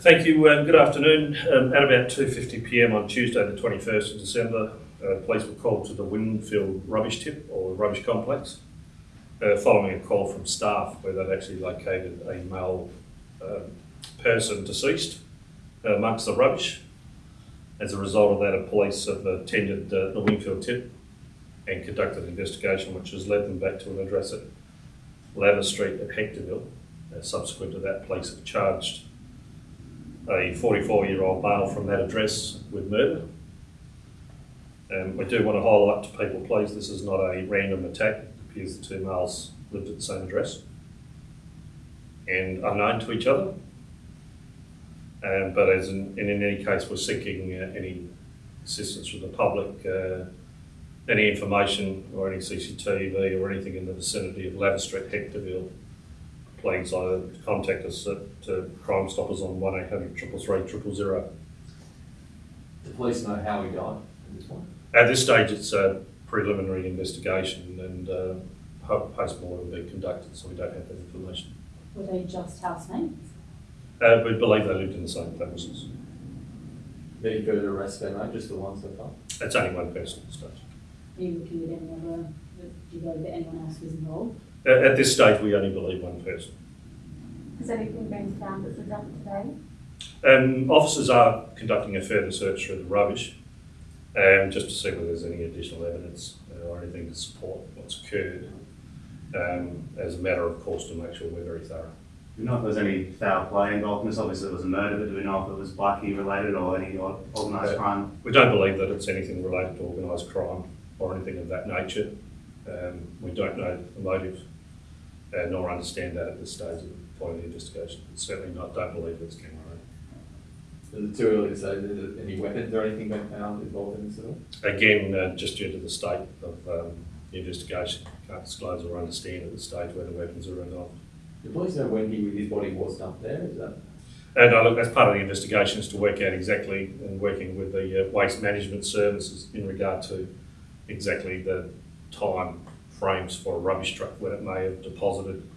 Thank you. Um, good afternoon. Um, at about 2.50pm on Tuesday the 21st of December, uh, police were called to the Wingfield rubbish tip or rubbish complex uh, following a call from staff where they'd actually located a male um, person deceased uh, amongst the rubbish. As a result of that, the police have attended uh, the Wingfield tip and conducted an investigation which has led them back to an address at Lather Street at Hectorville. Uh, subsequent to that, police have charged a 44 year old male from that address with murder. Um, we do want to highlight to people, please, this is not a random attack. It appears the two males lived at the same address and unknown to each other. Um, but as in, in any case, we're seeking uh, any assistance from the public, uh, any information or any CCTV or anything in the vicinity of Lather Street, Hectorville, please either contact us at uh, Crime Stoppers on 1800 333 000. The police know how he died at this point. At this stage, it's a preliminary investigation and uh, post-mortem will be conducted, so we don't have that information. Were they just housemates? Uh, we believe they lived in the same premises. Any further arrests been made, just the ones so far? It's only one person at this stage. Are you looking at any other, do you believe that anyone else was involved? At, at this stage, we only believe one person. Has anything been found that's redundant today? Um, officers are conducting a further search through the rubbish um, just to see whether there's any additional evidence uh, or anything to support what's occurred. Um, as a matter of course, to make sure we're very thorough. Do we know if there's any foul play involved in this? Obviously, it was a murder, but do we know if it was bikie related or any organised Uh, crime? We don't believe that it's anything related to organised crime or anything of that nature. Um, we don't know the motive uh, nor understand that at this stage of the point of the investigation. Certainly not, don't believe it's related. Is it too early to say that any weapons or anything been found involved in this at all? Again, uh, just due to the state of um, the investigation, can't disclose or understand at this stage whether weapons are involved. The police know when he, his body was dumped there? Is that? And uh, look, that's part of the investigation is to work out exactly and working with the uh, waste management services in regard to exactly the time frames for a rubbish truck when it may have deposited,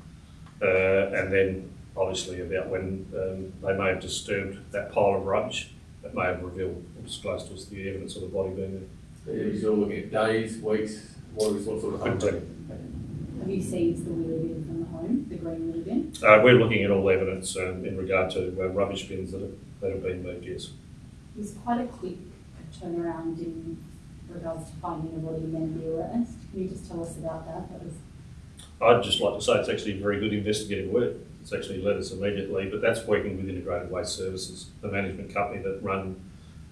uh, and then obviously about when um, they may have disturbed that pile of rubbish that may have revealed or disclosed to us the evidence of the body being there. Are you sort of looking at days, weeks? What, what sort of? Couldn't. Have you seized the wheelie bin from the home, the green wheelie bin? Uh, we're looking at all evidence um, in regard to uh, rubbish bins that have, that have been moved, yes. It was quite a quick turnaround in regards to finding a body and then the arrest. Can you just tell us about that? That was, I'd just like to say it's actually very good investigative work. It's actually led us immediately, but that's working with Integrated Waste Services, the management company that run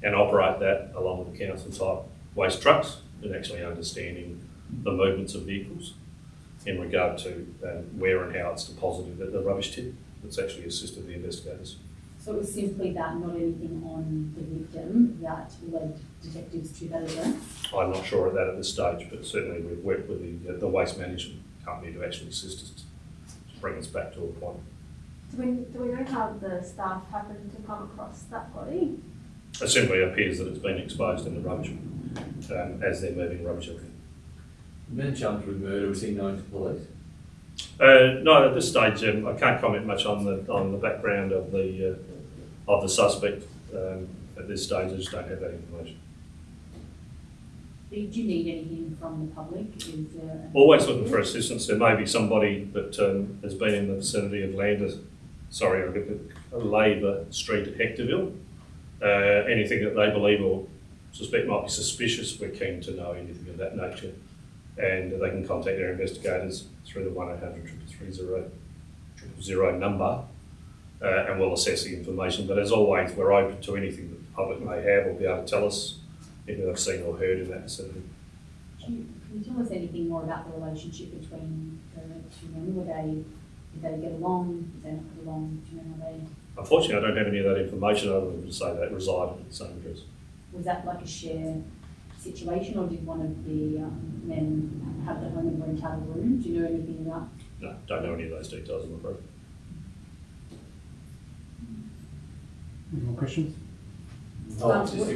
and operate that along with the council type waste trucks and actually understanding the movements of vehicles in regard to um, where and how it's deposited at the rubbish tip. It's actually assisted the investigators. so it was simply that, not anything on the victim that led detectives to that address? I'm not sure of that at this stage, but certainly we've worked with the, the waste management company to actually assist us to bring us back to a point. Do we, do we know how the staff happened to come across that body? It simply appears that it's been exposed in the rubbish um, as they're moving rubbish around. The man charged with murder, was he known to police? Uh, no, at this stage, um, I can't comment much on the on the background of the uh, of the suspect. Um, at this stage, I just don't have that information. Did you need anything from the public? Always looking for assistance. There may be somebody that um, has been in the vicinity of Lander, sorry, I'll get the Labour Street at Hectorville. Uh, anything that they believe or suspect might be suspicious, we're keen to know anything of that nature. And they can contact their investigators through the 1800 333 number uh, and we'll assess the information. But as always, we're open to anything that public may have or be able to tell us anything they've seen or heard in that vicinity. Can you, can you tell us anything more about the relationship between the two men? Were they, did they get along? Did they not get along? Do you know how they, Unfortunately, I don't have any of that information other than to say they resided at the same address. was that like a share situation or did one of the um, men have the home and rent out a room? Do you know anything about? No, don't know any of those details, I'm afraid. Any more questions? Oh, I was just,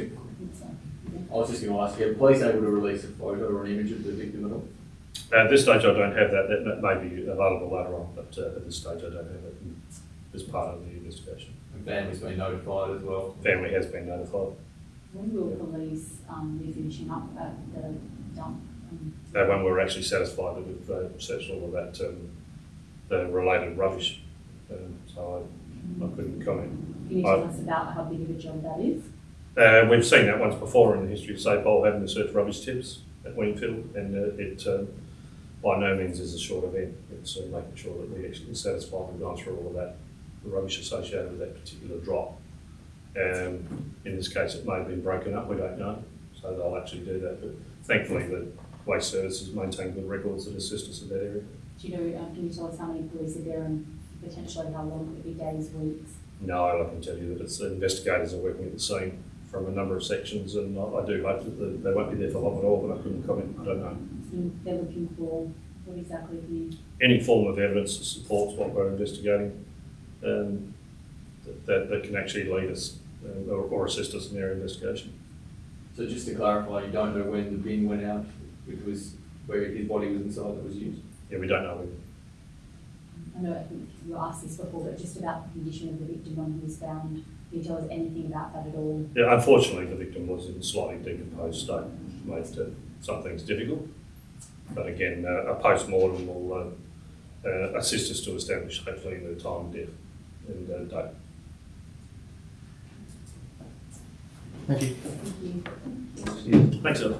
I was just going to ask, are police able to release a photo or an image of the victim at all? At this stage, I don't have that. That, that may be available later on, but uh, at this stage, I don't have it. as part of the investigation. And family's been notified as well. Family has been notified. When will police, um, be finishing up at the dump? Um, Uh, when we're actually satisfied that we've uh, searched all of that, um, the related rubbish, um, so I, I couldn't comment. Can you tell us about how big of a job that is? Uh, we've seen that once before in the history of SAPOL having to search rubbish tips at Wingfield, and uh, it um, by no means is a short event. It's uh, making sure that we actually satisfied we've gone through all of that, the rubbish associated with that particular drop. Um, in this case, it may have been broken up, we don't know, so they'll actually do that. But thankfully, the Waste Services maintain good records that assist us in that area. Do you know, um, can you tell us how many police are there and potentially how long it could be, days, weeks? No, I can tell you that it's, the investigators are working at the scene from a number of sections, and I, I do hope that they, they won't be there for long at all, but I couldn't comment, I don't know. And They're looking for, what exactly can you, Any form of evidence that supports what we're investigating, um, that- that, that can actually lead us uh, or, or assist us in their investigation. So just to clarify, you don't know when the bin went out, which was where his body was inside that was used? Yeah, we don't know. when- I know, I think you asked this before, but just about the condition of the victim when he was found, can you tell us anything about that at all? Yeah, unfortunately, the victim was in a slightly decomposed state, which made uh, some things difficult. But again, uh, a post-mortem will uh, uh, assist us to establish hopefully the time of death and uh, date. Thank you. Thank you. Thanks, Ella.